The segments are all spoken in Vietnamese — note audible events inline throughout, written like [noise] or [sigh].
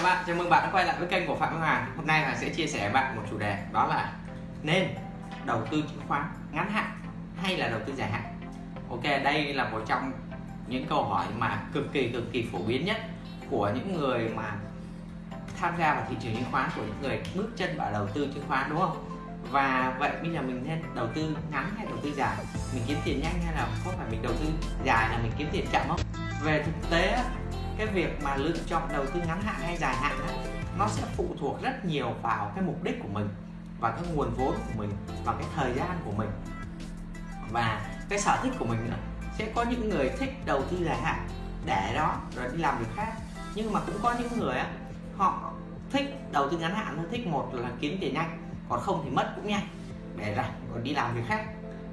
Các bạn, chào mừng bạn đã quay lại với kênh của Phạm Văn Hoàng Hôm nay Hoàng sẽ chia sẻ với bạn một chủ đề đó là nên đầu tư chứng khoán ngắn hạn hay là đầu tư dài hạn Ok, đây là một trong những câu hỏi mà cực kỳ cực kỳ phổ biến nhất của những người mà tham gia vào thị trường chứng khoán của những người bước chân vào đầu tư chứng khoán đúng không? Và vậy bây giờ mình nên đầu tư ngắn hay đầu tư dài? Mình kiếm tiền nhanh hay là có phải mình đầu tư dài là mình kiếm tiền chậm không? Về thực tế cái việc mà lựa chọn đầu tư ngắn hạn hay dài hạn đó, nó sẽ phụ thuộc rất nhiều vào cái mục đích của mình và cái nguồn vốn của mình và cái thời gian của mình. Và cái sở thích của mình nữa sẽ có những người thích đầu tư dài hạn để đó rồi đi làm việc khác. Nhưng mà cũng có những người á họ thích đầu tư ngắn hạn thích một là kiếm tiền nhanh còn không thì mất cũng nhanh để rảnh còn đi làm việc khác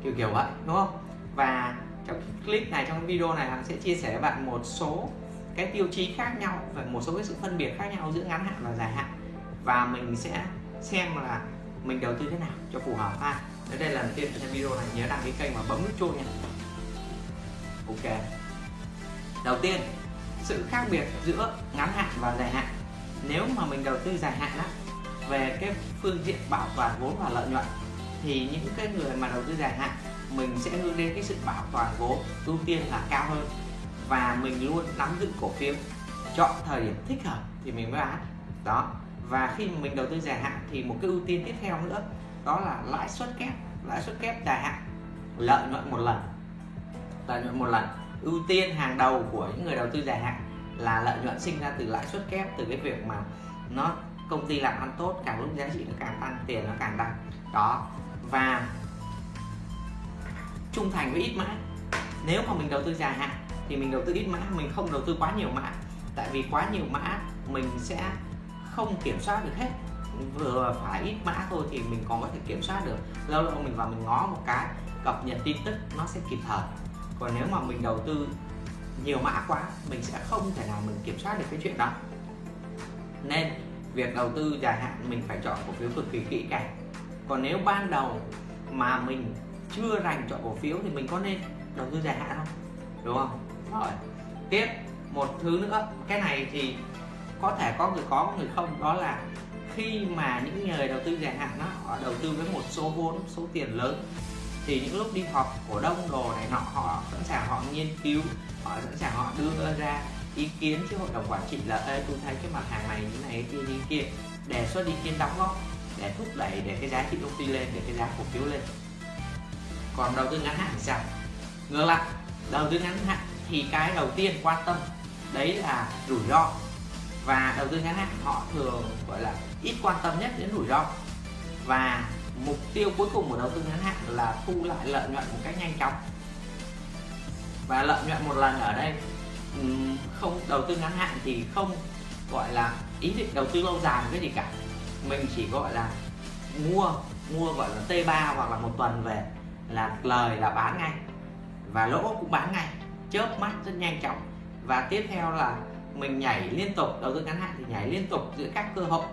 kiểu kiểu vậy đúng không? Và trong clip này trong video này hắn sẽ chia sẻ với bạn một số cái tiêu chí khác nhau và một số cái sự phân biệt khác nhau giữa ngắn hạn và dài hạn. Và mình sẽ xem là mình đầu tư thế nào cho phù hợp ha. Nếu đây là lần tiên trong video này, nhớ đăng ký kênh và bấm nút chuông nha. Ok. Đầu tiên, sự khác biệt giữa ngắn hạn và dài hạn. Nếu mà mình đầu tư dài hạn á, về cái phương diện bảo toàn vốn và lợi nhuận, thì những cái người mà đầu tư dài hạn, mình sẽ hướng đến cái sự bảo toàn vốn ưu tiên là cao hơn và mình luôn nắm giữ cổ phiếu. Chọn thời điểm thích hợp thì mình mới bán. Đó. Và khi mình đầu tư dài hạn thì một cái ưu tiên tiếp theo nữa, đó là lãi suất kép. Lãi suất kép dài hạn, lợi nhuận một lần. Lợi nhuận một lần. Ưu tiên hàng đầu của những người đầu tư dài hạn là lợi nhuận sinh ra từ lãi suất kép, từ cái việc mà nó công ty làm ăn tốt, càng lúc giá trị nó càng tăng, tiền nó càng tăng. Đó. Và trung thành với ít mã nếu mà mình đầu tư dài hạn thì mình đầu tư ít mã, mình không đầu tư quá nhiều mã. Tại vì quá nhiều mã, mình sẽ không kiểm soát được hết. Vừa phải ít mã thôi thì mình còn có thể kiểm soát được. Lâu lâu mình vào mình ngó một cái, cập nhật tin tức, nó sẽ kịp thời. Còn nếu mà mình đầu tư nhiều mã quá, mình sẽ không thể nào mình kiểm soát được cái chuyện đó. Nên, việc đầu tư dài hạn mình phải chọn cổ phiếu cực kỳ kỹ càng. Còn nếu ban đầu mà mình chưa rành chọn cổ phiếu thì mình có nên đầu tư dài hạn không? Đúng không? Rồi tiếp một thứ nữa. Cái này thì có thể có người có người không. Đó là khi mà những người đầu tư dài hạn đó, họ đầu tư với một số vốn số tiền lớn thì những lúc đi họp cổ đông đồ này nọ họ sẵn sàng họ nghiên cứu họ sẵn sàng họ đưa ra ý kiến chứ hội đồng quản trị là ê tôi thấy cái mặt hàng này như này kia như kia đề xuất ý kiến đóng góp để thúc đẩy để cái giá trị công ty lên để cái giá cổ phiếu lên. Còn đầu tư ngắn hạn thì sao? Ngược lại đầu tư ngắn hạn thì cái đầu tiên quan tâm, đấy là rủi ro. Và đầu tư ngắn hạn, họ thường, gọi là, ít quan tâm nhất đến rủi ro. Và mục tiêu cuối cùng của đầu tư ngắn hạn là thu lại lợi nhuận một cách nhanh chóng. Và lợi nhuận một lần ở đây không, đầu tư ngắn hạn thì không, gọi là, ý định đầu tư lâu dài cái gì cả. Mình chỉ, gọi là, mua mua, gọi là T3 hoặc là một tuần về là lời là bán ngay. Và lỗ cũng bán ngay chớp mắt rất nhanh chóng. Và tiếp theo là mình nhảy liên tục, đầu tư ngắn hạn thì nhảy liên tục giữa các cơ hội,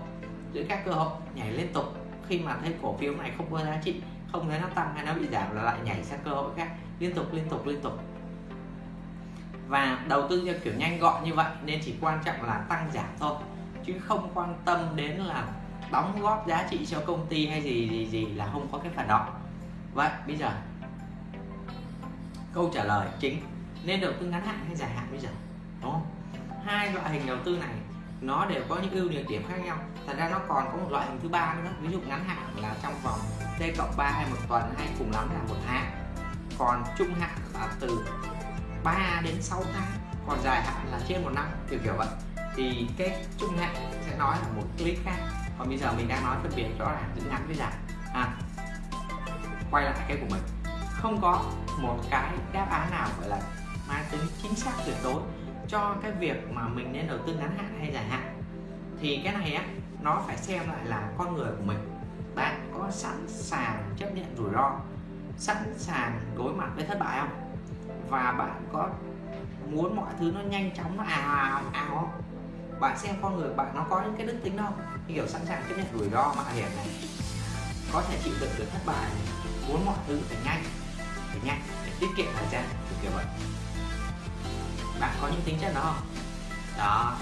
giữa các cơ hội, nhảy liên tục. Khi mà thấy cổ phiếu này không có giá trị, không thấy nó tăng hay nó bị giảm là lại nhảy sang cơ hội khác, liên tục liên tục liên tục. Và đầu tư theo kiểu nhanh gọn như vậy nên chỉ quan trọng là tăng giảm thôi, chứ không quan tâm đến là đóng góp giá trị cho công ty hay gì gì gì là không có cái phần đó vậy, bây giờ câu trả lời chính nên đầu tư ngắn hạn hay dài hạn bây giờ? Đúng không? Hai loại hình đầu tư này nó đều có những ưu nhược điểm khác nhau. Thật ra nó còn có một loại hình thứ ba nữa. Ví dụ ngắn hạn là trong vòng t cộng ba hay một tuần hay cùng lắm là một tháng. Còn trung hạn là từ 3 đến 6 tháng. Còn dài hạn là trên một năm kiểu kiểu vậy. Thì cái trung hạn sẽ nói là một clip khác. Còn bây giờ mình đang nói phân biệt rõ ràng giữa ngắn với dài. À, quay lại cái của mình. Không có một cái đáp án nào gọi là mang tính chính xác tuyệt đối cho cái việc mà mình nên đầu tư ngắn hạn hay dài hạn. Thì cái này á, nó phải xem lại là con người của mình. Bạn có sẵn sàng chấp nhận rủi ro, sẵn sàng đối mặt với thất bại không? Và bạn có muốn mọi thứ nó nhanh chóng, nó ào ào ào không? Bạn xem con người bạn nó có những cái đức tính đâu kiểu sẵn sàng chấp nhận rủi ro mạo hiểm này. Có thể chịu đựng được thất bại muốn mọi thứ phải nhanh phải nhanh để tiết kiệm thời gian kiểu vậy bạn có những tính chất đó không? Đó,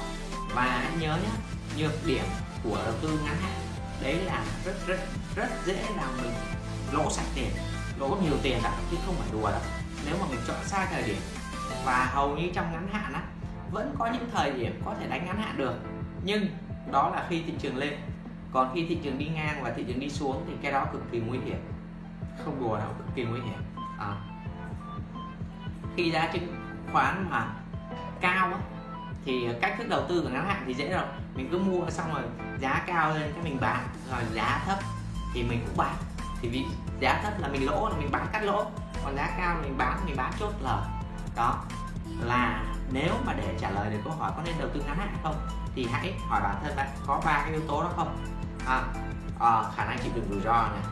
và anh nhớ nhé nhược điểm của đầu tư ngắn hạn, đấy là rất rất rất dễ làm mình lỗ sạch tiền, lỗ nhiều tiền đó chứ không phải đùa đâu. Nếu mà mình chọn sai thời điểm, và hầu như trong ngắn hạn á, vẫn có những thời điểm có thể đánh ngắn hạn được, nhưng đó là khi thị trường lên. Còn khi thị trường đi ngang và thị trường đi xuống thì cái đó cực kỳ nguy hiểm, không đùa đâu, cực kỳ nguy hiểm. À. khi giá chứng khoán mà cao á, thì cách thức đầu tư của ngắn hạn thì dễ rồi. Mình cứ mua xong rồi giá cao lên cái mình bán rồi giá thấp thì mình cũng bán. Thì vì giá thấp là mình lỗ là mình bán cắt lỗ. Còn giá cao mình bán mình bán chốt lời. Đó. Là nếu mà để trả lời được câu hỏi có nên đầu tư ngắn hạn không thì hãy hỏi bản thân bạn có ba cái yếu tố đó không? À, à, khả năng chịu đựng rủi ro này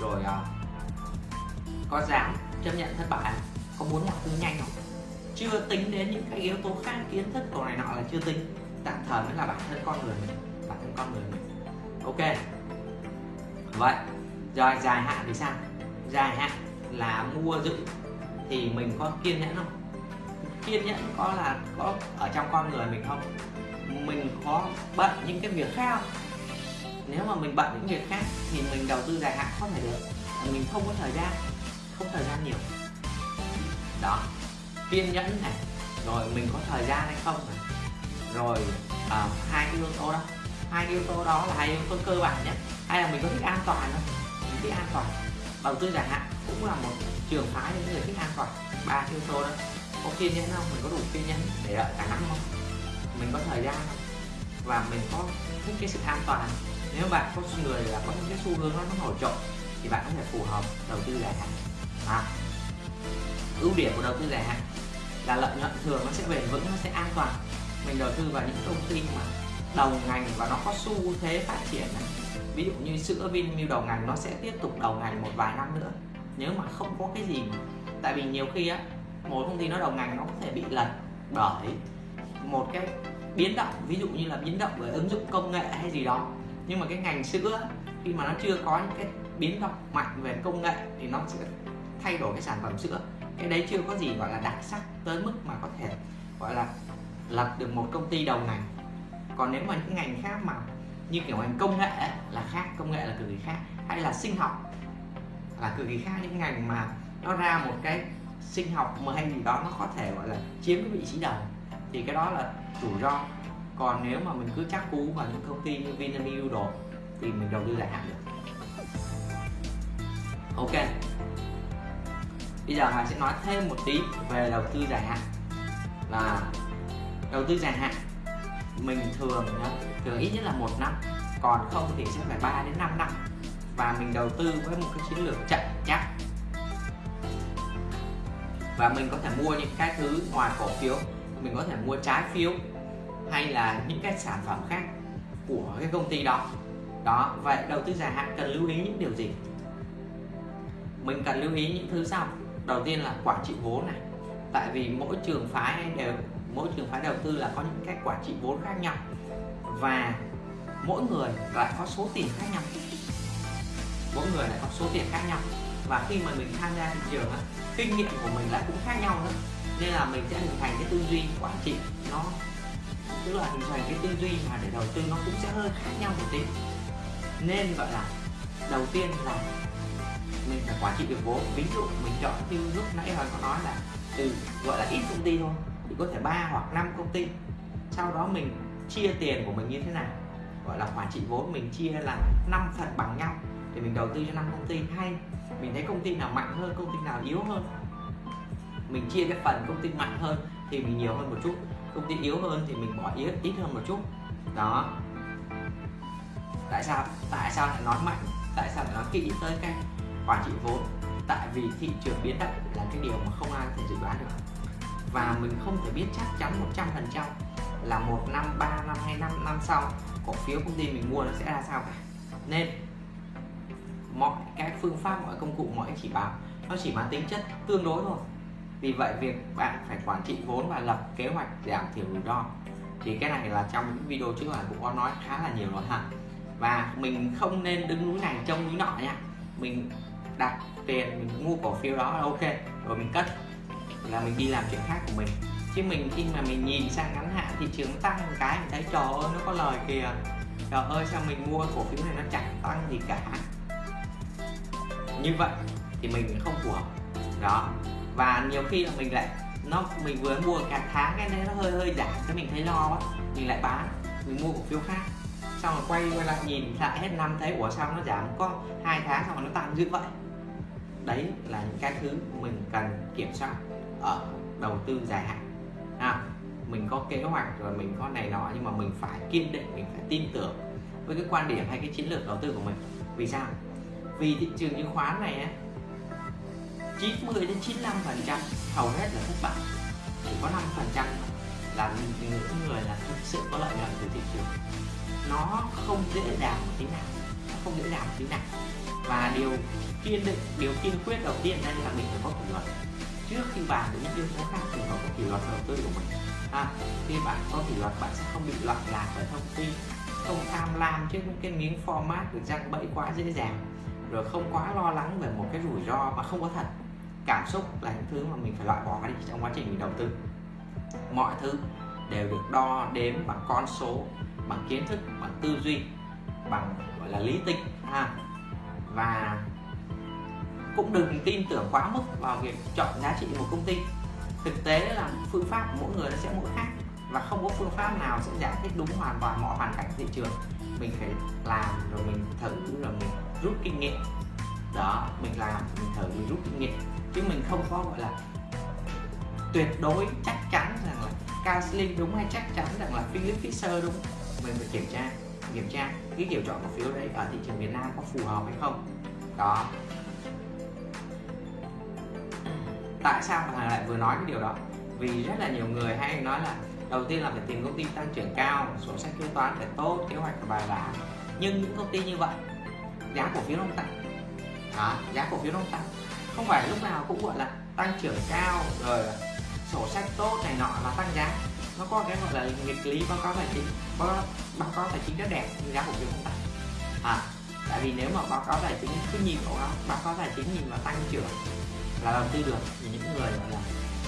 rồi à, có dám chấp nhận thất bại có muốn mọi thứ nhanh không? Chưa tính đến những cái yếu tố khác, kiến thức đồ này nọ là chưa tính. Tạm thời mới là bản thân con người mình, bản thân con người mình. Ok. Vậy, rồi dài hạn thì sao? Dài hạn là mua giữ thì mình có kiên nhẫn không? Kiên nhẫn có là có ở trong con người mình không? Mình có bận những cái việc khác không? Nếu mà mình bận những việc khác thì mình đầu tư dài hạn không thể được. Mình không có thời gian, không thời gian nhiều. Đó kiên nhẫn này rồi mình có thời gian hay không này. Rồi à, hai cái yếu tố đó. Hai cái yếu tố đó là hai yếu tố cơ bản nhất. Hay là mình có thích an toàn không? Mình thích an toàn. Đầu tư dài hạn cũng là một trường phái những người thích an toàn. Ba yếu tố đó. Có kiên nhẫn không? Mình có đủ kiên nhẫn để đợi cả năm không? Mình có thời gian không? Và mình có thích cái sự an toàn nếu bạn có người là có những cái xu hướng nó nổi trội thì bạn có thể phù hợp đầu tư dài hạn. À, ưu điểm của đầu tư dài hạn là lợi nhuận thường nó sẽ bền vững, nó sẽ an toàn. Mình đầu tư vào những công ty mà đầu ngành và nó có xu thế phát triển ví dụ như sữa Vinamilk đầu ngành nó sẽ tiếp tục đầu ngành một vài năm nữa, nếu mà không có cái gì tại vì nhiều khi á, một công ty nó đầu ngành nó có thể bị lật bởi một cái biến động, ví dụ như là biến động về ứng dụng công nghệ hay gì đó. Nhưng mà cái ngành sữa, khi mà nó chưa có những cái biến động mạnh về công nghệ thì nó sẽ thay đổi cái sản phẩm sữa cái đấy chưa có gì gọi là đặc sắc tới mức mà có thể gọi là lập được một công ty đầu ngành. Còn nếu mà những ngành khác mà như kiểu ngành công nghệ là khác, công nghệ là cực kỳ khác, hay là sinh học là cực kỳ khác, những ngành mà nó ra một cái sinh học mà hay gì đó nó có thể gọi là chiếm cái vị trí đầu, thì cái đó là rủi ro. Còn nếu mà mình cứ chắc cú vào những công ty như Vinamilk đồ, thì mình đầu tư dài hạn được. Ok bây giờ Hà sẽ nói thêm một tí về đầu tư dài hạn. Là đầu tư dài hạn, mình thường thường ít nhất là một năm, còn không thì sẽ phải 3 đến 5 năm. Và mình đầu tư với một cái chiến lược chậm chắc và mình có thể mua những cái thứ ngoài cổ phiếu, mình có thể mua trái phiếu, hay là những cái sản phẩm khác của cái công ty đó. Đó, vậy đầu tư dài hạn cần lưu ý những điều gì? Mình cần lưu ý những thứ sau đầu tiên là quản trị vốn này. Tại vì mỗi trường phái đều, mỗi trường phái đầu tư là có những cách quản trị vốn khác nhau. Và mỗi người lại có số tiền khác nhau. Mỗi người lại có số tiền khác nhau. Và khi mà mình tham gia thị trường kinh nghiệm của mình lại cũng khác nhau nữa. Nên là mình sẽ hình thành cái tư duy quản trị. Nó, tức là hình thành cái tư duy mà để đầu tư nó cũng sẽ hơi khác nhau một tí. Nên gọi là, đầu tiên là mình phải quản trị được vốn. Ví dụ mình chọn như lúc nãy hoàng có nói là từ gọi là ít công ty thôi, thì có thể ba hoặc năm công ty. Sau đó mình chia tiền của mình như thế nào? Gọi là quản trị vốn, mình chia là 5 phần bằng nhau. Thì mình đầu tư cho năm công ty. Hay mình thấy công ty nào mạnh hơn, công ty nào yếu hơn? Mình chia cái phần công ty mạnh hơn thì mình nhiều hơn một chút. Công ty yếu hơn thì mình bỏ ít ít hơn một chút. Đó. Tại sao? Tại sao lại nói mạnh? Tại sao lại nói kỹ tới cái quản trị vốn. Tại vì thị trường biến động là cái điều mà không ai có thể dự đoán được. Và mình không thể biết chắc chắn 100% là một năm, ba năm hay năm năm sau, cổ phiếu công ty mình mua nó sẽ ra sao cả. Nên, mọi cái phương pháp, mọi công cụ, mọi chỉ báo, nó chỉ mang tính chất tương đối thôi. Vì vậy, việc bạn phải quản trị vốn và lập kế hoạch giảm thiểu rủi ro, thì cái này là trong những video trước là cũng có nói khá là nhiều rồi ha và mình không nên đứng núi này trông núi nọ nha. Mình đặt tiền, mình mua cổ phiếu đó, là ok, rồi mình cất. Là mình đi làm chuyện khác của mình. Chứ mình khi mà mình nhìn sang ngắn hạn thị trường tăng một cái, mình thấy trời ơi, nó có lời kìa. Trời ơi, sao mình mua cổ phiếu này nó chẳng tăng gì cả. Như vậy thì mình không phù hợp đó. Và nhiều khi là mình lại, nó, mình vừa mua cả tháng cái này nó hơi hơi giảm, cái mình thấy lo quá. Mình lại bán, mình mua cổ phiếu khác. Xong rồi quay quay lại nhìn lại hết năm thấy, ủa sao nó giảm có hai tháng xong rồi nó tăng dữ vậy? Đấy là những cái thứ mình cần kiểm soát ở đầu tư dài hạn. À, mình có kế hoạch rồi mình có này nọ nhưng mà mình phải kiên định mình phải tin tưởng với cái quan điểm hay cái chiến lược đầu tư của mình. Vì sao? Vì thị trường chứng khoán này 90 đến 95 phần trăm hầu hết là thất bại. Chỉ có 5 phần trăm là những người là thực sự có lợi nhuận từ thị trường. Nó không dễ dàng một tí nào nó không dễ dàng một tí nào và điều kiên định điều kiên quyết đầu tiên đây là mình phải có kỷ luật. Trước khi bạn đến những yếu tố khác thì phải có kỷ luật đầu tư của mình. À, khi bạn có kỷ luật bạn sẽ không bị loạn lạc bởi thông tin không tham lam trước những cái miếng format được răng bẫy quá dễ dàng rồi không quá lo lắng về một cái rủi ro mà không có thật. Cảm xúc là những thứ mà mình phải loại bỏ đi trong quá trình mình đầu tư. Mọi thứ đều được đo đếm bằng con số bằng kiến thức bằng tư duy bằng gọi là lý tính. Ha và cũng đừng tin tưởng quá mức vào việc chọn giá trị một công ty. Thực tế là phương pháp của mỗi người nó sẽ mỗi khác và không có phương pháp nào sẽ giải thích đúng hoàn toàn mọi hoàn cảnh thị trường. Mình phải làm rồi mình thử rồi mình rút kinh nghiệm. Đó, mình làm, mình thử, mình rút kinh nghiệm. Chứ mình không có, gọi là, tuyệt đối chắc chắn rằng là Casling đúng hay chắc chắn rằng là Philip Fisher đúng. Mình phải kiểm tra kiểm tra cái kiểu chọn cổ phiếu đấy ở thị trường Việt Nam có phù hợp hay không. Đó. Tại sao mà lại vừa nói cái điều đó? Vì rất là nhiều người hay nói là đầu tiên là phải tìm công ty tăng trưởng cao sổ sách kế toán phải tốt kế hoạch phải bài bản. Nhưng những công ty như vậy giá cổ phiếu không tăng. Đó, giá cổ phiếu không tăng. Không phải lúc nào cũng gọi là tăng trưởng cao rồi sổ sách tốt này nọ là tăng giá. Nó có cái gọi là nghịch lý báo cáo tài chính báo, báo cáo tài chính rất đẹp nhưng giá cổ phiếu không tăng à tại vì nếu mà báo cáo tài chính cứ nhìn vào báo cáo tài chính nhìn vào tăng trưởng là đầu tư được thì những người gọi là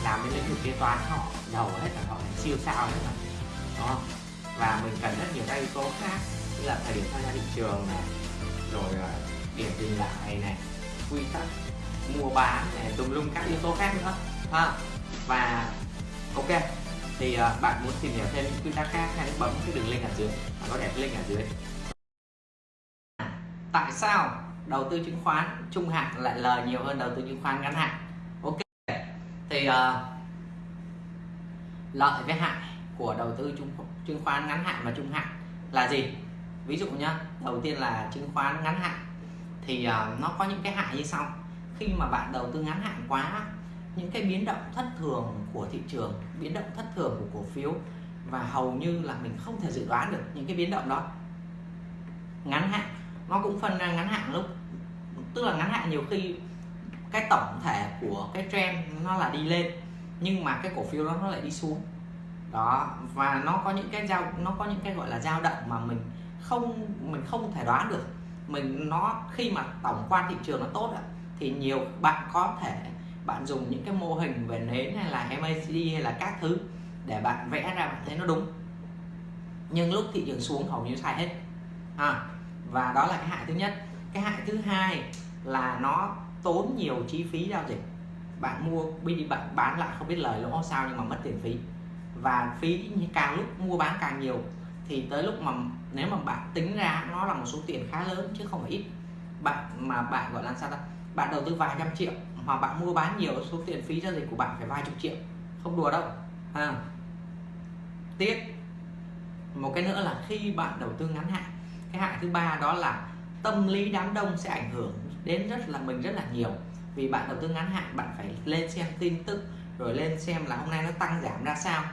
làm bên lĩnh vực kế toán họ giàu hết là họ siêu sao hết mà đó và mình cần rất nhiều các yếu tố khác như là thời điểm tham gia thị trường này rồi à, điểm dừng lại này quy tắc mua bán này tùm lum các yếu tố khác nữa ha? Và ok thì uh, bạn muốn tìm hiểu thêm những quy tắc khác hãy bấm cái đường link ở dưới bạn có để link ở dưới. Tại sao đầu tư chứng khoán trung hạn lại lời nhiều hơn đầu tư chứng khoán ngắn hạn? Ok thì uh, lợi với hại của đầu tư chứng, chứng khoán ngắn hạn và trung hạn là gì? Ví dụ nhá đầu tiên là chứng khoán ngắn hạn thì uh, nó có những cái hại như sau. Khi mà bạn đầu tư ngắn hạn quá những cái biến động thất thường của thị trường, biến động thất thường của cổ phiếu và hầu như là mình không thể dự đoán được những cái biến động đó. Ngắn hạn, nó cũng phân ra ngắn hạn lúc, tức là ngắn hạn nhiều khi cái tổng thể của cái trend nó là đi lên, nhưng mà cái cổ phiếu đó nó lại đi xuống. Đó, và nó có những cái giao, nó có những cái gọi là dao động mà mình không mình không thể đoán được. Mình, nó khi mà tổng quan thị trường nó tốt thì nhiều bạn có thể bạn dùng những cái mô hình về nến hay là MACD hay là các thứ để bạn vẽ ra bạn thấy nó đúng. Nhưng lúc thị trường xuống hầu như sai hết. À, và đó là cái hại thứ nhất. Cái hại thứ hai là nó tốn nhiều chi phí giao dịch. Bạn mua đi bạn bán lại không biết lời lỗ sao nhưng mà mất tiền phí. Và phí càng lúc mua bán càng nhiều thì tới lúc mà nếu mà bạn tính ra nó là một số tiền khá lớn chứ không phải ít. Bạn mà bạn gọi là sao ta? Bạn đầu tư vài trăm triệu mà bạn mua bán nhiều số tiền phí giao dịch của bạn phải vài chục triệu, không đùa đâu à. tiếp, một cái nữa là khi bạn đầu tư ngắn hạn, cái hại thứ ba đó là tâm lý đám đông sẽ ảnh hưởng đến rất là, mình rất là nhiều vì bạn đầu tư ngắn hạn, bạn phải lên xem tin tức, rồi lên xem là hôm nay nó tăng giảm ra sao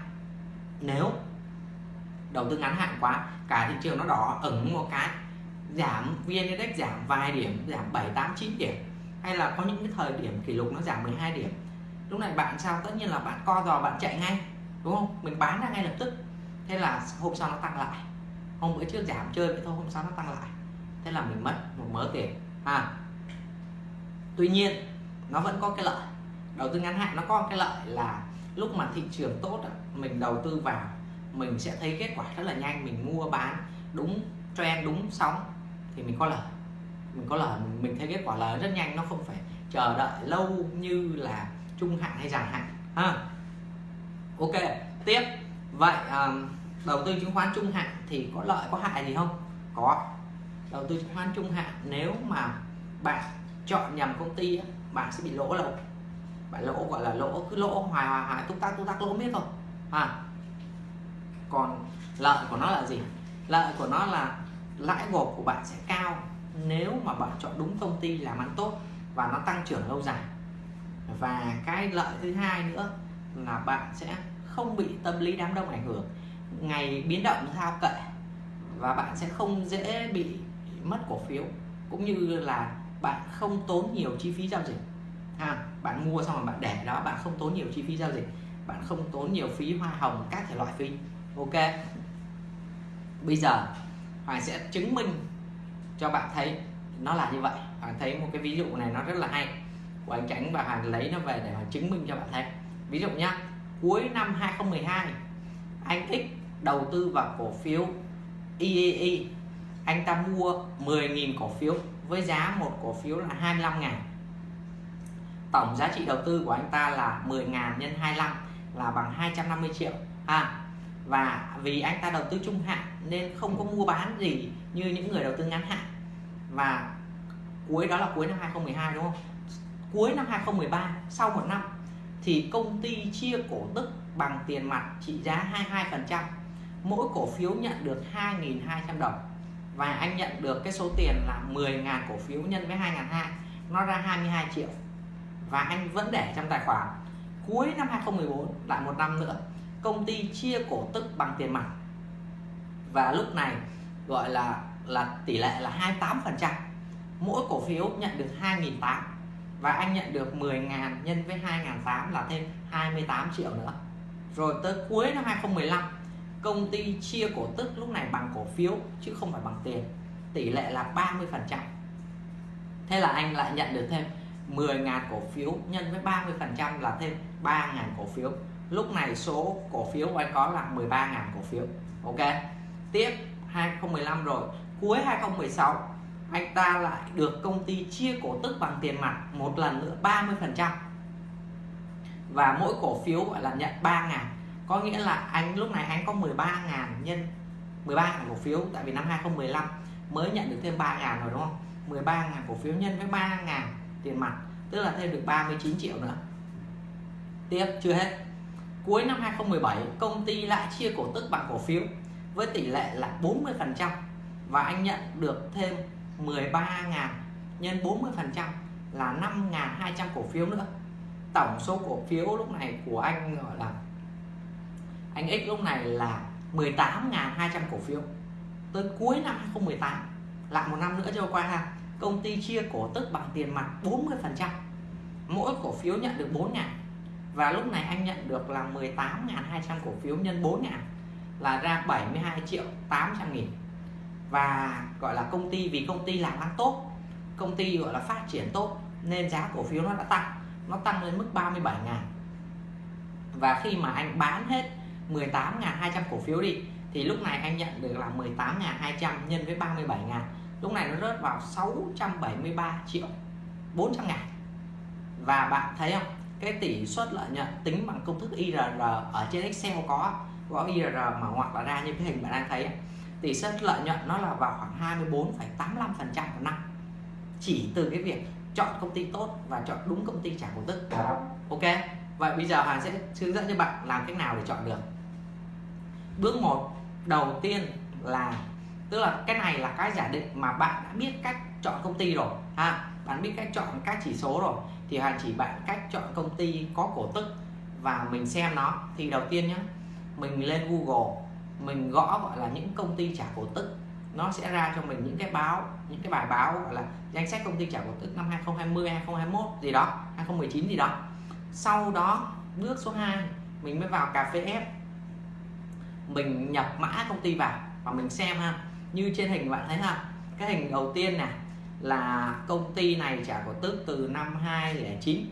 nếu đầu tư ngắn hạn quá, cả thị trường nó đỏ ẩn một cái, giảm vn index giảm vài điểm, giảm 7 8 9 điểm hay là có những cái thời điểm kỷ lục nó giảm 12 điểm? Lúc này bạn sao? Tất nhiên là bạn co giò, bạn chạy ngay, đúng không? Mình bán ra ngay lập tức. Thế là hôm sau nó tăng lại. Hôm bữa trước giảm chơi vậy thôi, hôm sau nó tăng lại. Thế là mình mất một mớ tiền. À tuy nhiên, nó vẫn có cái lợi. Đầu tư ngắn hạn nó có cái lợi là lúc mà thị trường tốt mình đầu tư vào, mình sẽ thấy kết quả rất là nhanh. Mình mua bán đúng trend, đúng sóng thì mình có lợi mình có lời mình thấy kết quả lời rất nhanh nó không phải chờ đợi lâu như là trung hạn hay dài hạn ha. Ok tiếp. Vậy um, đầu tư chứng khoán trung hạn thì có lợi có hại gì không? Có. Đầu tư chứng khoán trung hạn nếu mà bạn chọn nhầm công ty bạn sẽ bị lỗ lâu. Bạn lỗ gọi là lỗ cứ lỗ hoài hoài hoài túc tắc túc tắc lỗ biết thôi à còn lợi của nó là gì? Lợi của nó là lãi gộp của bạn sẽ cao nếu mà bạn chọn đúng công ty làm ăn tốt và nó tăng trưởng lâu dài. Và cái lợi thứ hai nữa là bạn sẽ không bị tâm lý đám đông ảnh hưởng. Ngày biến động thao kệ và bạn sẽ không dễ bị mất cổ phiếu, cũng như là bạn không tốn nhiều chi phí giao dịch. Ha, bạn mua xong rồi bạn để đó, bạn không tốn nhiều chi phí giao dịch. Bạn không tốn nhiều phí hoa hồng, các thể loại phí. Ok. Bây giờ Hoàng sẽ chứng minh cho bạn thấy nó là như vậy. Bạn thấy một cái ví dụ này nó rất là hay. Của anh Tránh và Hoàng lấy nó về để mà chứng minh cho bạn thấy. Ví dụ nhá, cuối năm 2012 anh X đầu tư vào cổ phiếu EEE anh ta mua 10.000 cổ phiếu với giá một cổ phiếu là 25 ngàn. Tổng giá trị đầu tư của anh ta là 10 ngàn nhân 25 là bằng 250 triệu, ha? Và vì anh ta đầu tư trung hạn nên không có mua bán gì như những người đầu tư ngắn hạn. Và cuối, đó là cuối năm 2012 đúng không? Cuối năm 2013 sau một năm thì công ty chia cổ tức bằng tiền mặt trị giá 22% mỗi cổ phiếu nhận được 2.200 đồng. Và anh nhận được cái số tiền là 10.000 cổ phiếu nhân với 2.200 nó ra 22 triệu. Và anh vẫn để trong tài khoản. Cuối năm 2014 lại một năm nữa công ty chia cổ tức bằng tiền mặt. Và lúc này gọi là là tỷ lệ là 28% mỗi cổ phiếu nhận được 2.800 và anh nhận được 10.000 nhân với 2.800 là thêm 28 triệu nữa. Rồi tới cuối năm 2015 công ty chia cổ tức lúc này bằng cổ phiếu chứ không phải bằng tiền, tỷ lệ là 30% thế là anh lại nhận được thêm 10.000 cổ phiếu nhân với 30% là thêm 3.000 cổ phiếu lúc này số cổ phiếu của anh có là 13.000 cổ phiếu. Ok. Tiếp 2015 rồi. Cuối 2016 anh ta lại được công ty chia cổ tức bằng tiền mặt một lần nữa 30 phần trăm. Và mỗi cổ phiếu gọi là nhận 3 ngàn. Có nghĩa là anh, lúc này anh có 13 ngàn nhân 13 ngàn cổ phiếu, tại vì năm 2015 mới nhận được thêm 3 ngàn rồi, đúng không? 13 ngàn cổ phiếu nhân với 3 ngàn tiền mặt, tức là thêm được 39 triệu nữa. Tiếp, chưa hết cuối năm 2017 công ty lại chia cổ tức bằng cổ phiếu với tỷ lệ là 40% và anh nhận được thêm 13 ngàn nhân 40% là 5.200 cổ phiếu nữa. Tổng số cổ phiếu lúc này của anh gọi là anh X lúc này là 18.200 cổ phiếu. Tới cuối năm 2018 lại một năm nữa trôi qua ha công ty chia cổ tức bằng tiền mặt 40%, mỗi cổ phiếu nhận được 4 ngàn và lúc này anh nhận được là 18.200 cổ phiếu nhân 4 ngàn là ra 72 triệu 800 nghìn. Và gọi là công ty, vì công ty làm ăn tốt, công ty gọi là phát triển tốt, nên giá cổ phiếu nó đã tăng, nó tăng lên mức 37 ngàn và khi mà anh bán hết 18.200 cổ phiếu đi, thì lúc này anh nhận được là 18.200 nhân với 37 ngàn lúc này nó rớt vào 673 triệu 400 ngàn và bạn thấy không? Cái tỷ suất lợi nhuận tính bằng công thức IRR ở trên Excel có có IRR mà hoặc là ra như cái hình bạn đang thấy. Tỷ suất lợi nhuận nó là vào khoảng 24,85% một năm. Chỉ từ cái việc chọn công ty tốt và chọn đúng công ty trả cổ tức ok? Vậy bây giờ Hoàng sẽ hướng dẫn cho bạn làm cách nào để chọn được. Bước 1 đầu tiên là tức là cái này là cái giả định mà bạn đã biết cách chọn công ty rồi ha? Bạn biết cách chọn các chỉ số rồi thì Hà chỉ bạn cách chọn công ty có cổ tức và mình xem nó. Thì đầu tiên nhé mình lên Google, mình gõ gọi là những công ty trả cổ tức. Nó sẽ ra cho mình những cái báo, những cái bài báo gọi là danh sách công ty trả cổ tức năm 2020 2021 gì đó 2019 gì đó. Sau đó, bước số 2 mình mới vào cà phê F mình nhập mã công ty vào và mình xem ha. Như trên hình bạn thấy ha, cái hình đầu tiên này là công ty này trả cổ tức từ năm 2009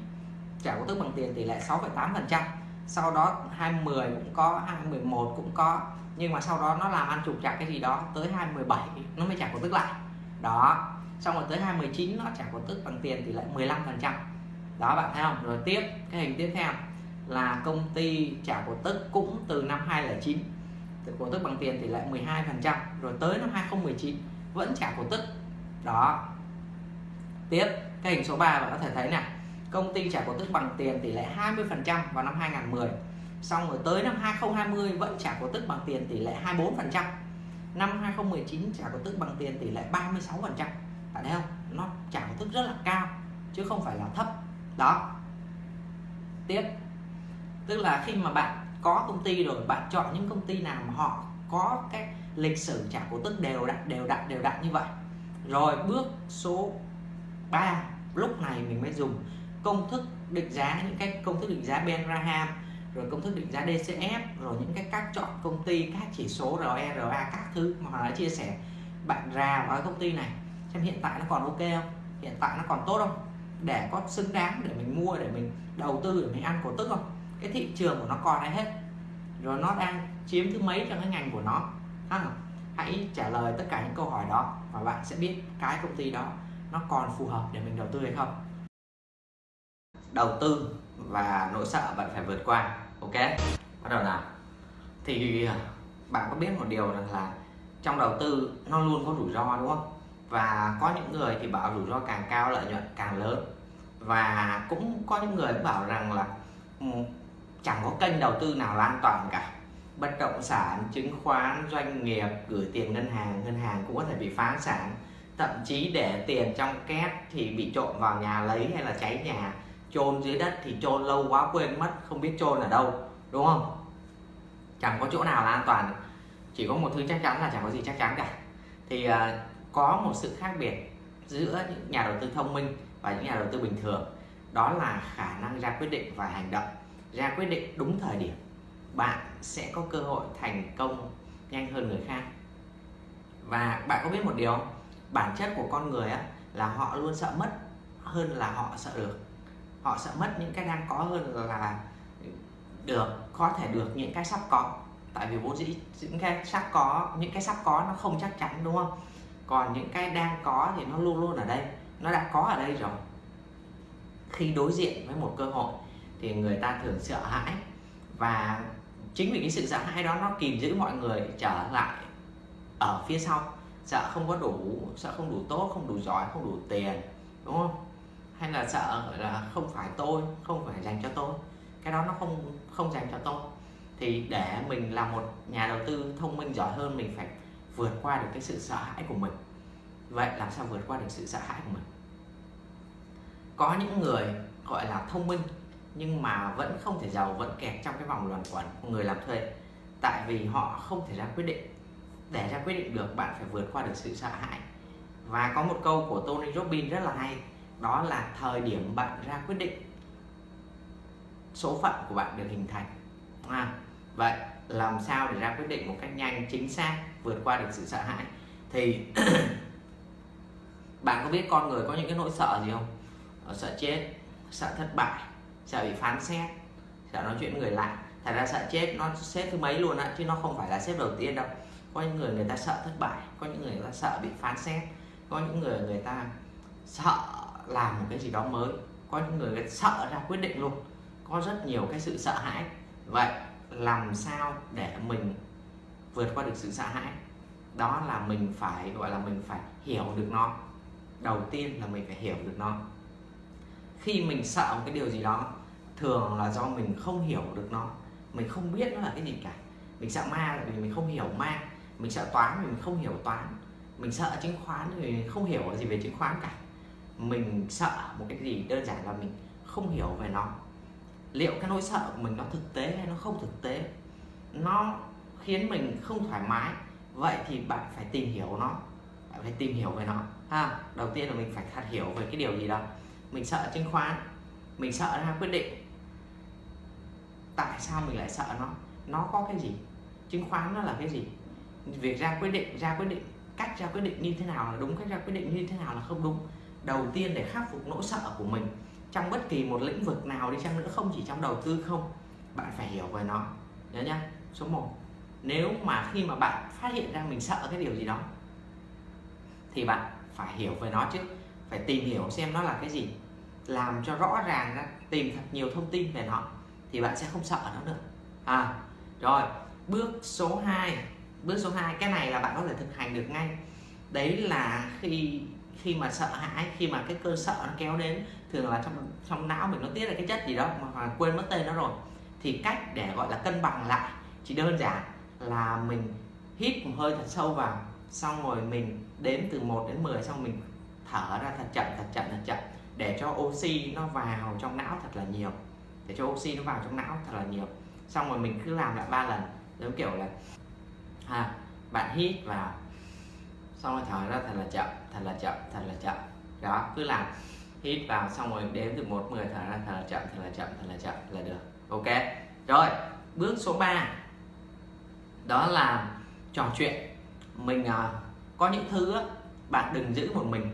trả cổ tức bằng tiền tỷ lệ 6,8% sau đó 2010 cũng có 2011 cũng có. Nhưng mà sau đó nó làm ăn trục trặc cái gì đó tới 2017 nó mới trả cổ tức lại. Đó. Xong rồi tới 2019 nó trả cổ tức bằng tiền tỷ lệ 15% đó bạn thấy không? Rồi tiếp cái hình tiếp theo là công ty trả cổ tức cũng từ năm 2009 cổ tức bằng tiền tỷ lệ 12% rồi tới năm 2019 vẫn trả cổ tức. Đó tiếp, cái hình số 3 bạn có thể thấy nè công ty trả cổ tức bằng tiền tỷ lệ 20 phần trăm vào năm 2010 xong rồi tới năm 2020 vẫn trả cổ tức bằng tiền tỷ lệ 24 phần trăm. Năm 2019 trả cổ tức bằng tiền tỷ lệ 36 phần trăm. Bạn thấy không? Nó trả cổ tức rất là cao, chứ không phải là thấp. Đó. Tiếp. Tức là khi mà bạn có công ty rồi, bạn chọn những công ty nào mà họ có cái lịch sử trả cổ tức đều đặn đều đặn đều đặn như vậy. Rồi bước số 3 lúc này mình mới dùng công thức định giá, những cái công thức định giá Ben Graham, rồi công thức định giá DCF rồi những cái cách chọn công ty, các chỉ số ROERA các thứ mà họ đã chia sẻ. Bạn ra vào công ty này, xem hiện tại nó còn ok không? Hiện tại nó còn tốt không? Để có xứng đáng để mình mua, để mình đầu tư, để mình ăn cổ tức không? Cái thị trường của nó còn hay hết. Rồi nó đang chiếm thứ mấy trong cái ngành của nó? Ha hãy trả lời tất cả những câu hỏi đó và bạn sẽ biết cái công ty đó nó còn phù hợp để mình đầu tư hay không? Đầu tư và nỗi sợ bạn phải vượt qua, ok? Bắt đầu nào. Thì, bạn có biết một điều rằng là trong đầu tư nó luôn có rủi ro, đúng không? Và có những người thì bảo rủi ro càng cao lợi nhuận càng lớn. Và cũng có những người bảo rằng là ừ, chẳng có kênh đầu tư nào là an toàn cả. Bất động sản, chứng khoán, doanh nghiệp, gửi tiền ngân hàng ngân hàng cũng có thể bị phá sản thậm chí để tiền trong két thì bị trộm vào nhà lấy hay là cháy nhà chôn dưới đất thì chôn lâu quá quên mất không biết chôn ở đâu đúng không? Chẳng có chỗ nào là an toàn chỉ có một thứ chắc chắn là chẳng có gì chắc chắn cả. Thì uh, có một sự khác biệt giữa những nhà đầu tư thông minh và những nhà đầu tư bình thường. Đó là khả năng ra quyết định và hành động. Ra quyết định đúng thời điểm bạn sẽ có cơ hội thành công nhanh hơn người khác. Và bạn có biết một điều bản chất của con người á, là họ luôn sợ mất hơn là họ sợ được. Họ sợ mất những cái đang có hơn là được có thể được những cái sắp có. Tại vì vốn dĩ những cái sắp có những cái sắp có nó không chắc chắn đúng không? Còn những cái đang có thì nó luôn luôn ở đây nó đã có ở đây rồi. Khi đối diện với một cơ hội thì người ta thường sợ hãi. Và chính vì cái sự sợ hãi đó nó kìm giữ mọi người trở lại ở phía sau sợ không có đủ, sợ không đủ tốt, không đủ giỏi, không đủ tiền, đúng không? Hay là sợ là, không phải tôi, không phải dành cho tôi. Cái đó nó không không dành cho tôi. Thì để mình là một nhà đầu tư thông minh, giỏi hơn, mình phải vượt qua được cái sự sợ hãi của mình. Vậy làm sao vượt qua được sự sợ hãi của mình? Có những người, gọi là, thông minh, nhưng mà vẫn không thể giàu, vẫn kẹt trong cái vòng luẩn quẩn của người làm thuê, tại vì họ không thể ra quyết định để ra quyết định được bạn phải vượt qua được sự sợ hãi. Và có một câu của Tony Robbins rất là hay đó là thời điểm bạn ra quyết định số phận của bạn được hình thành à, vậy làm sao để ra quyết định một cách nhanh chính xác vượt qua được sự sợ hãi? Thì [clears throat] bạn có biết con người có những cái nỗi sợ gì không? Ờ, sợ chết sợ thất bại sợ bị phán xét sợ nói chuyện người lạ. Thật ra sợ chết nó xếp thứ mấy luôn á chứ nó không phải là xếp đầu tiên đâu có những người người ta sợ thất bại có những người người ta sợ bị phán xét có những người người ta sợ làm một cái gì đó mới có những người, người ta sợ ra quyết định luôn. Có rất nhiều cái sự sợ hãi. Vậy làm sao để mình vượt qua được sự sợ hãi? Đó là mình phải gọi là mình phải hiểu được nó. Đầu tiên là mình phải hiểu được nó. Khi mình sợ một cái điều gì đó thường là do mình không hiểu được nó. Mình không biết nó là cái gì cả. Mình sợ ma là vì mình không hiểu ma mình sợ toán mình không hiểu toán. Mình sợ chứng khoán thì không hiểu gì về chứng khoán cả. Mình sợ một cái gì đơn giản là mình không hiểu về nó. Liệu cái nỗi sợ của mình nó thực tế hay nó không thực tế? Nó khiến mình không thoải mái. Vậy thì bạn phải tìm hiểu nó. Bạn phải tìm hiểu về nó, ha? Đầu tiên là mình phải thật hiểu về cái điều gì đó. Mình sợ chứng khoán, mình sợ ra quyết định. Tại sao mình lại sợ nó? Nó có cái gì? Chứng khoán nó là cái gì? Việc ra quyết định, ra quyết định, cách ra quyết định như thế nào là đúng, cách ra quyết định như thế nào là không đúng. Đầu tiên để khắc phục nỗi sợ của mình trong bất kỳ một lĩnh vực nào đi chăng nữa, không chỉ trong đầu tư không, bạn phải hiểu về nó. Nhớ nhá, số 1 nếu mà khi mà bạn phát hiện ra mình sợ cái điều gì đó, thì bạn phải hiểu về nó chứ phải tìm hiểu xem nó là cái gì, làm cho rõ ràng ra, tìm thật nhiều thông tin về nó, thì bạn sẽ không sợ nó nữa. À rồi, bước số 2 bước số 2 cái này là bạn có thể thực hành được ngay. Đấy là khi khi mà sợ hãi, khi mà cái cơn sợ nó kéo đến, thường là trong trong não mình nó tiết ra cái chất gì đó mà quên mất tên nó rồi. Thì cách để gọi là cân bằng lại chỉ đơn giản là mình hít một hơi thật sâu vào, xong rồi mình đếm từ 1 đến 10 xong mình thở ra thật chậm thật chậm thật chậm để cho oxy nó vào trong não thật là nhiều. Để cho oxy nó vào trong não thật là nhiều. Xong rồi mình cứ làm lại ba lần, giống kiểu là ha bạn hít vào. Xong rồi thở ra thật là chậm thật là chậm thật là chậm. Đó cứ làm. Hít vào xong rồi đếm từ một mười thở ra thật là chậm thật là chậm thật là chậm là được. Ok. Rồi bước số 3 đó là trò chuyện. Mình à, có những thứ bạn đừng giữ một mình.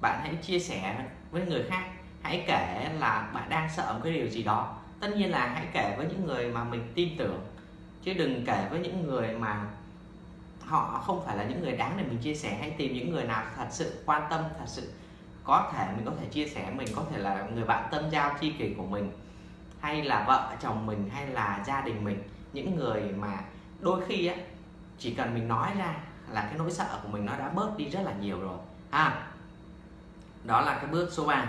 Bạn hãy chia sẻ với người khác. Hãy kể là bạn đang sợ một cái điều gì đó. Tất nhiên là hãy kể với những người mà mình tin tưởng. Chứ đừng kể với những người mà họ không phải là những người đáng để mình chia sẻ hãy tìm những người nào thật sự quan tâm thật sự có thể mình có thể chia sẻ mình có thể là người bạn tâm giao tri kỷ của mình hay là vợ chồng mình hay là gia đình mình. Những người mà đôi khi á chỉ cần mình nói ra là cái nỗi sợ của mình nó đã bớt đi rất là nhiều rồi. À đó là cái bước số 3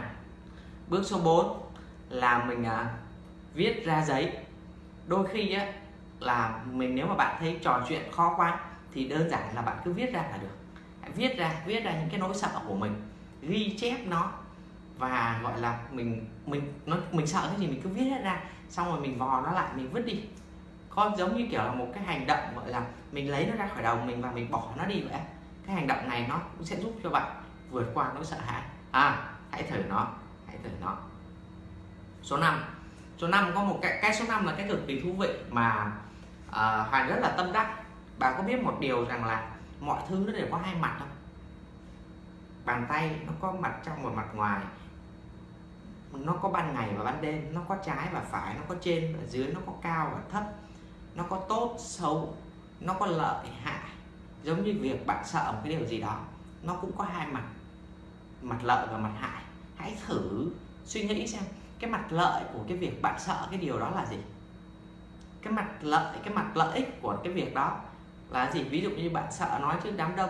bước số 4 là mình à, viết ra giấy. Đôi khi á là mình nếu mà bạn thấy trò chuyện khó quá thì đơn giản là bạn cứ viết ra là được. Hãy viết ra viết ra những cái nỗi sợ của mình ghi chép nó và gọi là mình mình nó mình sợ cái gì mình cứ viết ra xong rồi mình vò nó lại mình vứt đi. Có giống như kiểu là một cái hành động gọi là mình lấy nó ra khỏi đầu mình và mình bỏ nó đi vậy. Cái hành động này nó cũng sẽ giúp cho bạn vượt qua nỗi sợ hãi. À hãy thử nó hãy thử nó. Số 5 số 5 có một cái cái số 5 là cái cực kỳ thú vị mà à, uh, Hoàng rất là tâm đắc bạn có biết một điều rằng là mọi thứ nó đều có hai mặt không? Bàn tay nó có mặt trong và mặt ngoài. Nó có ban ngày và ban đêm, nó có trái và phải, nó có trên và dưới, nó có cao và thấp. Nó có tốt, xấu, nó có lợi, hại. Giống như việc bạn sợ một cái điều gì đó, nó cũng có hai mặt. Mặt lợi và mặt hại. Hãy thử suy nghĩ xem, cái mặt lợi của cái việc bạn sợ cái điều đó là gì? Cái mặt lợi, cái mặt lợi ích của cái việc đó là gì? Ví dụ như bạn sợ nói trước đám đông,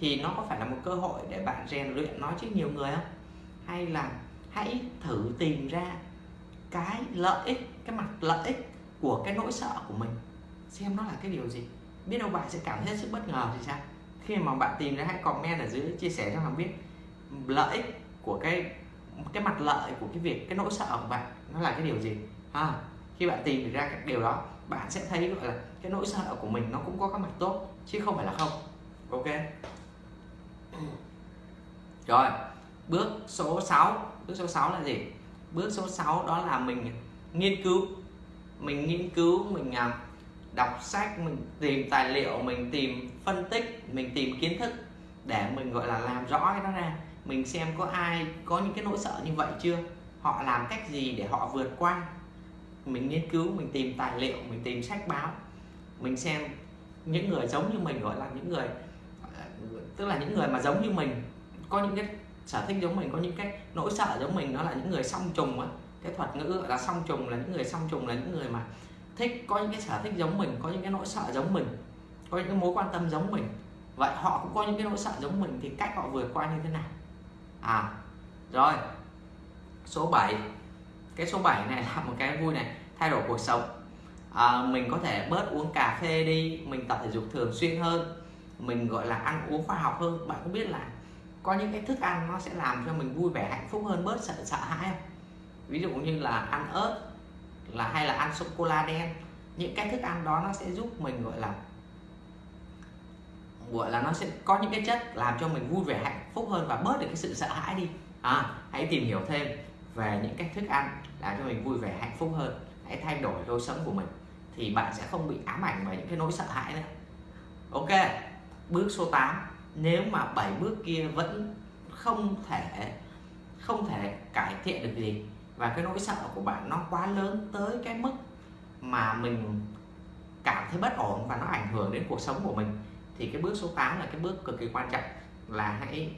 thì nó có phải là một cơ hội để bạn rèn luyện nói trước nhiều người không? Hay là hãy thử tìm ra cái lợi ích, cái mặt lợi ích của cái nỗi sợ của mình. Xem nó là cái điều gì. Biết đâu bạn sẽ cảm thấy sự sức bất ngờ thì sao? Khi mà bạn tìm ra, hãy comment ở dưới, chia sẻ cho mình biết lợi ích của cái cái mặt lợi của cái việc, cái nỗi sợ của bạn, nó là cái điều gì? Ha, khi bạn tìm ra cái điều đó bạn sẽ thấy, gọi là, cái nỗi sợ của mình nó cũng có các mặt tốt, chứ không phải là không. Ok? Rồi, bước số 6 bước số 6 là gì? Bước số 6 đó là mình nghiên cứu. Mình nghiên cứu, mình à, đọc sách, mình tìm tài liệu, mình tìm phân tích, mình tìm kiến thức để mình, gọi là, làm rõ cái đó ra. Mình xem có ai có những cái nỗi sợ như vậy chưa? Họ làm cách gì để họ vượt qua? Mình nghiên cứu, mình tìm tài liệu, mình tìm sách báo, mình xem những người giống như mình, gọi là những người ờ, tức là những người mà giống như mình, có những cái sở thích giống mình, có những cái nỗi sợ giống mình nó là những người song trùng á. Cái thuật ngữ gọi là song trùng là những người song trùng là những người mà thích, có những cái sở thích giống mình, có những cái nỗi sợ giống mình, có những cái mối quan tâm giống mình. Vậy họ cũng có những cái nỗi sợ giống mình thì cách họ vượt qua như thế nào? À rồi, số 7 cái số 7 này [laughs] là một cái vui này thay đổi cuộc sống. À, mình có thể bớt uống cà phê đi mình tập thể dục thường xuyên hơn mình gọi là ăn uống khoa học hơn. Bạn có biết là có những cái thức ăn nó sẽ làm cho mình vui vẻ hạnh phúc hơn bớt sợ sợ hãi không? Ví dụ như là ăn ớt là hay là ăn sô cô la đen những cái thức ăn đó nó sẽ giúp mình gọi là gọi là nó sẽ có những cái chất làm cho mình vui vẻ hạnh phúc hơn và bớt được cái sự sợ hãi đi. À, hãy tìm hiểu thêm về những cách thức ăn làm cho mình vui vẻ, hạnh phúc hơn, hãy thay đổi lối sống của mình thì bạn sẽ không bị ám ảnh bởi những cái nỗi sợ hãi nữa. Ok, bước số 8 nếu mà bảy bước kia vẫn không thể không thể cải thiện được gì và cái nỗi sợ của bạn nó quá lớn tới cái mức mà mình cảm thấy bất ổn và nó ảnh hưởng đến cuộc sống của mình, thì cái bước số 8 là cái bước cực kỳ quan trọng. Là hãy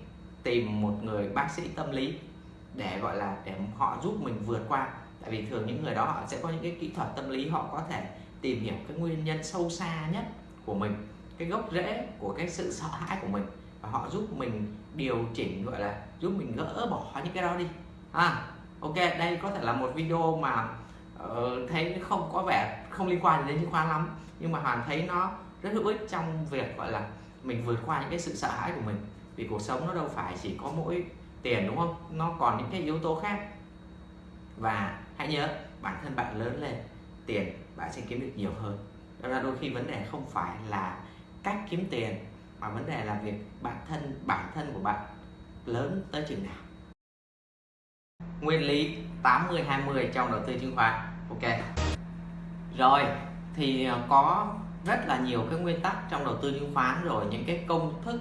tìm một người bác sĩ tâm lý để gọi là để họ giúp mình vượt qua. Tại vì thường những người đó họ sẽ có những cái kỹ thuật tâm lý họ có thể tìm hiểu cái nguyên nhân sâu xa nhất của mình cái gốc rễ của cái sự sợ hãi của mình. Và họ giúp mình điều chỉnh gọi là giúp mình gỡ bỏ những cái đó đi. À ok đây có thể là một video mà uh, thấy không có vẻ không liên quan đến chứng khoán lắm nhưng mà hoàn thấy nó rất hữu ích trong việc gọi là mình vượt qua những cái sự sợ hãi của mình. Vì cuộc sống nó đâu phải chỉ có mỗi tiền, đúng không? Nó còn những cái yếu tố khác. Và hãy nhớ, bản thân bạn lớn lên, tiền bạn sẽ kiếm được nhiều hơn. Đó là đôi khi vấn đề không phải là cách kiếm tiền, mà vấn đề là việc bản thân bản thân của bạn lớn tới chừng nào. Nguyên lý 80 20 trong đầu tư chứng khoán. Ok. Rồi, thì ờ, có rất là nhiều cái nguyên tắc trong đầu tư chứng khoán rồi, những cái công thức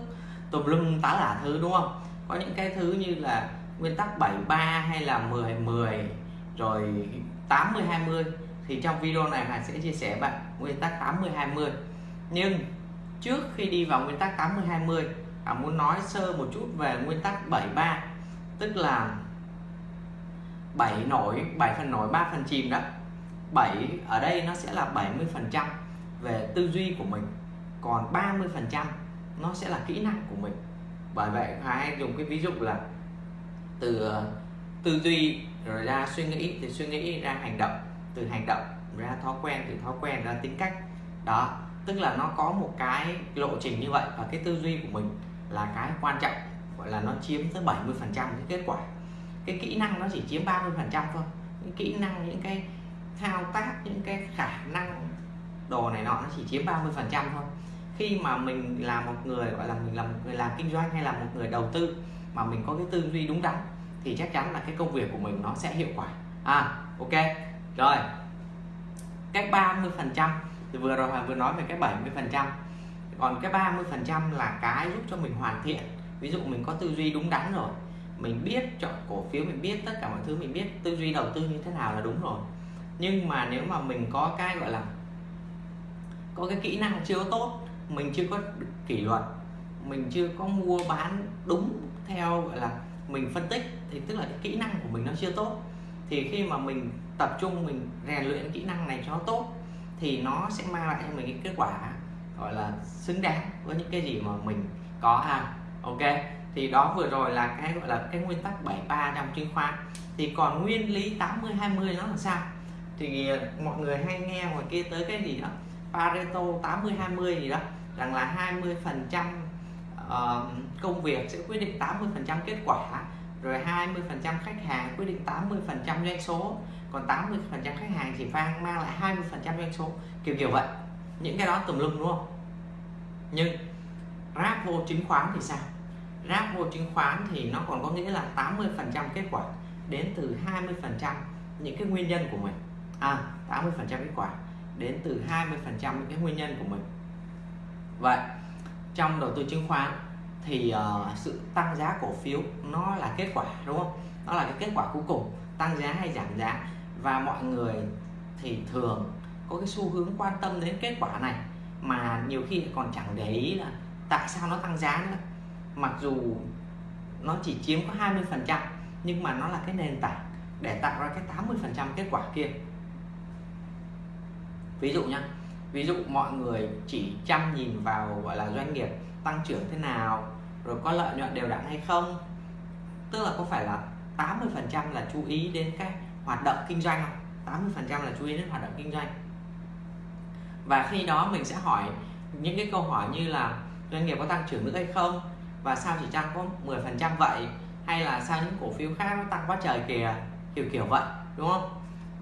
tùm lum tá là thứ, đúng không? Có những cái thứ như là nguyên tắc 73 hay là 10 10 rồi 80 20 thì trong video này Hà sẽ chia sẻ bạn nguyên tắc 80 20 nhưng trước khi đi vào nguyên tắc 80 20 Hà muốn nói sơ một chút về nguyên tắc 73 tức là 7 nổi 7 phần nổi 3 phần chìm đó. 7 ở đây nó sẽ là 70 phần trăm về tư duy của mình. Còn 30 phần trăm nó sẽ là kỹ năng của mình bởi vậy hay dùng cái ví dụ là từ uh, tư duy rồi ra suy nghĩ thì suy nghĩ ra hành động, từ hành động ra thói quen, từ thói quen ra tính cách. Đó, tức là nó có một cái lộ trình như vậy và cái tư duy của mình là cái quan trọng, gọi là nó chiếm tới 70 phần trăm cái kết quả. Cái kỹ năng nó chỉ chiếm 30 phần trăm thôi. Những kỹ năng, những cái thao tác, những cái khả năng đồ này nọ nó chỉ chiếm 30 phần trăm thôi khi mà mình là một người, gọi là mình là một người làm kinh doanh hay là một người đầu tư mà mình có cái tư duy đúng đắn, thì chắc chắn là cái công việc của mình nó sẽ hiệu quả. À ok. Rồi. Cái 30 phần trăm, thì vừa rồi vừa nói về cái 70 phần trăm. Còn cái 30 phần trăm là cái giúp cho mình hoàn thiện. Ví dụ mình có tư duy đúng đắn rồi, mình biết chọn cổ phiếu, mình biết tất cả mọi thứ, mình biết tư duy đầu tư như thế nào là đúng rồi. Nhưng mà nếu mà mình có cái, gọi là, có cái kỹ năng chưa tốt mình chưa có kỷ luật, mình chưa có mua bán đúng theo, gọi là, mình phân tích, thì tức là cái kỹ năng của mình nó chưa tốt. Thì khi mà mình tập trung, mình rèn luyện kỹ năng này cho nó tốt, thì nó sẽ mang lại cho mình cái kết quả, gọi là, xứng đáng với những cái gì mà mình có ha. Ok, thì đó vừa rồi là cái, gọi là, cái nguyên tắc 73 trong chứng khoán. Thì còn nguyên lý 80 20 nó là sao? Thì mọi người hay nghe ngoài kia tới cái gì đó Pareto 80 20 gì đó, rằng là 20 phần trăm công việc sẽ quyết định 80 phần trăm kết quả, rồi 20 phần trăm khách hàng quyết định 80 phần trăm doanh số, còn 80 phần trăm khách hàng chỉ mang mang lại 20 phần trăm doanh số, kiểu kiểu vậy. Những cái đó tùm lum, đúng không? Nhưng ráp vô chứng khoán thì sao? Ráp vô chứng khoán thì nó còn có nghĩa là 80 phần trăm kết quả đến từ 20 phần trăm những cái nguyên nhân của mình. À 80 phần trăm kết quả đến từ 20% những cái nguyên nhân của mình. Vậy trong đầu tư chứng khoán thì uh, sự tăng giá cổ phiếu nó là kết quả đúng không? Nó là cái kết quả cuối cùng tăng giá hay giảm giá. Và mọi người thì thường có cái xu hướng quan tâm đến kết quả này mà nhiều khi còn chẳng để ý là tại sao nó tăng giá nữa. Mặc dù nó chỉ chiếm có 20% nhưng mà nó là cái nền tảng để tạo ra cái 80% kết quả kia ví dụ nhá, ví dụ mọi người chỉ chăm nhìn vào, gọi là, doanh nghiệp tăng trưởng thế nào, rồi có lợi nhuận đều đặn hay không, tức là có phải là 80 phần trăm là chú ý đến cái hoạt động kinh doanh không? 80 phần trăm là chú ý đến hoạt động kinh doanh. Và khi đó mình sẽ hỏi những cái câu hỏi như là doanh nghiệp có tăng trưởng nữa hay không, và sao chỉ tăng có 10 phần trăm vậy, hay là sao những cổ phiếu khác nó tăng quá trời kìa, kiểu kiểu vậy, đúng không?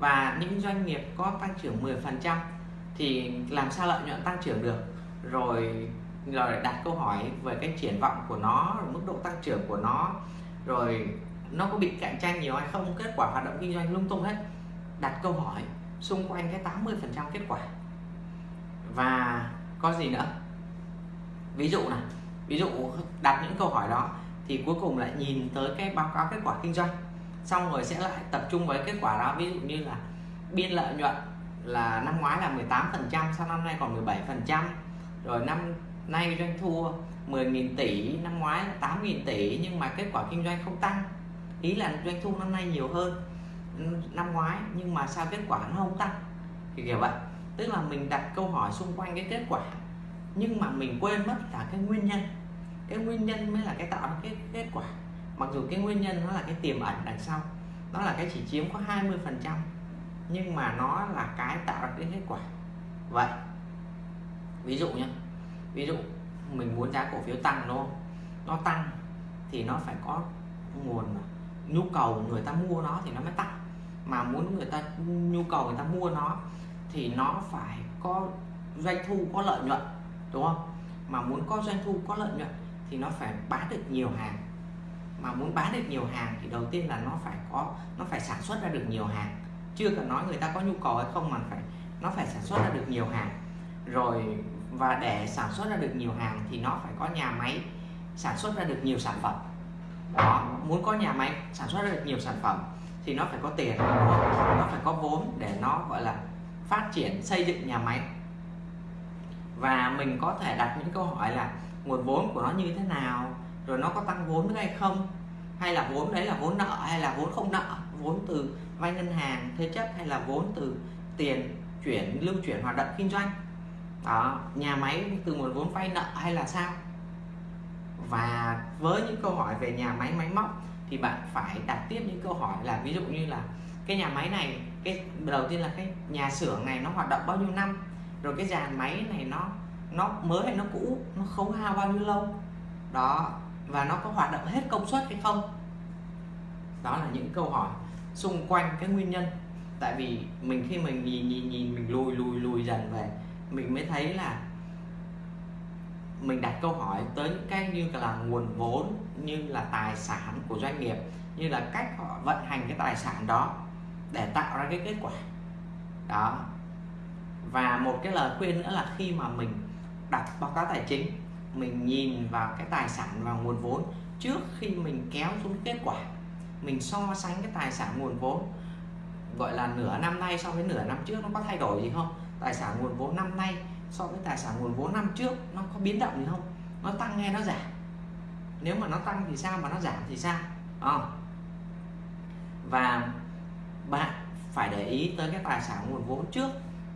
Và những doanh nghiệp có tăng trưởng 10% thì làm sao lợi nhuận tăng trưởng được? Rồi rồi đặt câu hỏi về cái triển vọng của nó mức độ tăng trưởng của nó, rồi nó có bị cạnh tranh nhiều hay không? Kết quả hoạt động kinh doanh lung tung hết. Đặt câu hỏi xung quanh cái 80% kết quả. Và có gì nữa? Ví dụ này ví dụ đặt những câu hỏi đó thì cuối cùng lại nhìn tới cái báo cáo kết quả kinh doanh xong rồi sẽ lại tập trung với kết quả đó. Ví dụ như là biên lợi nhuận là năm ngoái là 18 phần trăm, sau năm nay còn 17 phần trăm. Rồi năm nay doanh thu 10.000 tỷ, năm ngoái 8.000 tỷ, nhưng mà kết quả kinh doanh không tăng. Ý là doanh thu năm nay nhiều hơn năm ngoái, nhưng mà sao kết quả nó không tăng? Thì kiểu vậy. Tức là mình đặt câu hỏi xung quanh cái kết quả, nhưng mà mình quên mất là cái nguyên nhân. Cái nguyên nhân mới là cái tạo ra cái kết quả mặc dù cái nguyên nhân nó là cái tiềm ẩn đằng sau, nó là cái chỉ chiếm có 20 phần trăm, nhưng mà nó là cái tạo ra cái kết quả. Vậy, ví dụ nhé ví dụ mình muốn giá cổ phiếu tăng đúng không? Nó tăng thì nó phải có nguồn nhu cầu người ta mua nó thì nó mới tăng. Mà muốn người ta, nhu cầu người ta mua nó thì nó phải có doanh thu, có lợi nhuận, đúng không? Mà muốn có doanh thu, có lợi nhuận thì nó phải bán được nhiều hàng mà muốn bán được nhiều hàng thì đầu tiên là nó phải có, nó phải sản xuất ra được nhiều hàng. Chưa cần nói người ta có nhu cầu hay không mà phải, nó phải sản xuất ra được nhiều hàng. Rồi, và để sản xuất ra được nhiều hàng thì nó phải có nhà máy sản xuất ra được nhiều sản phẩm. Đó, muốn có nhà máy sản xuất ra được nhiều sản phẩm thì nó phải có tiền, nó phải có vốn để nó, gọi là, phát triển, xây dựng nhà máy. Và mình có thể đặt những câu hỏi là nguồn vốn của nó như thế nào rồi nó có tăng vốn nữa hay không? Hay là vốn đấy là vốn nợ, hay là vốn không nợ? Vốn từ vay ngân hàng, thế chấp, hay là vốn từ tiền chuyển lưu chuyển hoạt động kinh doanh? Đó, nhà máy từ nguồn vốn vay nợ hay là sao? Và với những câu hỏi về nhà máy máy móc thì bạn phải đặt tiếp những câu hỏi là ví dụ như là cái nhà máy này, cái đầu tiên là cái nhà xưởng này nó hoạt động bao nhiêu năm? Rồi cái dàn máy này nó nó mới hay nó cũ, nó khấu hao bao nhiêu lâu? Đó và nó có hoạt động hết công suất hay không? Đó là những câu hỏi xung quanh cái nguyên nhân. Tại vì mình khi mình nhìn nhìn nhìn, mình lùi lùi lùi dần về, mình mới thấy là mình đặt câu hỏi tới những cái như là nguồn vốn, như là tài sản của doanh nghiệp, như là cách họ vận hành cái tài sản đó để tạo ra cái kết quả. Đó. Và một cái lời khuyên nữa là khi mà mình đặt báo cáo tài chính mình nhìn vào cái tài sản và nguồn vốn trước khi mình kéo xuống kết quả. Mình so sánh cái tài sản nguồn vốn, gọi là nửa năm nay so với nửa năm trước nó có thay đổi gì không? Tài sản nguồn vốn năm nay so với tài sản nguồn vốn năm trước nó có biến động gì không? Nó tăng hay nó giảm? Nếu mà nó tăng thì sao, mà nó giảm thì sao? À. và bạn phải để ý tới cái tài sản nguồn vốn trước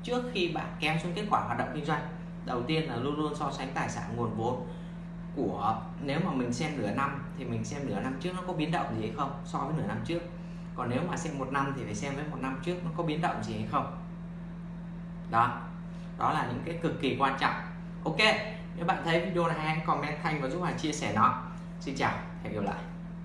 trước khi bạn kéo xuống kết quả hoạt động kinh doanh đầu tiên là luôn luôn so sánh tài sản nguồn vốn của, nếu mà mình xem nửa năm thì mình xem nửa năm trước nó có biến động gì hay không, so với nửa năm trước. Còn nếu mà xem một năm thì phải xem với một năm trước nó có biến động gì hay không. Đó đó là những cái cực kỳ quan trọng. Ok, nếu bạn thấy video này hay, comment thanh và giúp Hà chia sẻ nó. Xin chào, hẹn gặp lại.